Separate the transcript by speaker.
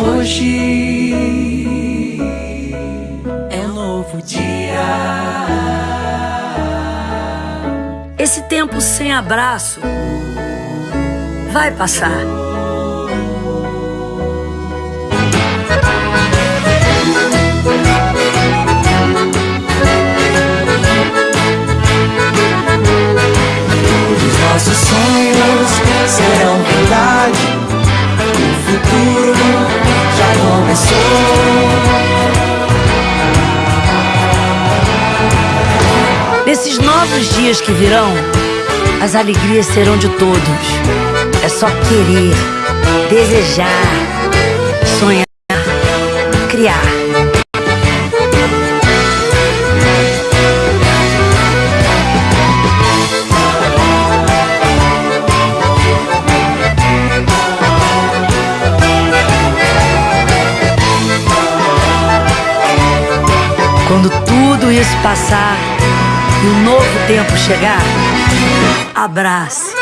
Speaker 1: Hoje é um novo dia.
Speaker 2: Esse tempo sem abraço vai passar. Nesses novos dias que virão, as alegrias serão de todos. É só querer, desejar, sonhar, criar. Quando tudo isso passar e o novo tempo chegar, abrace.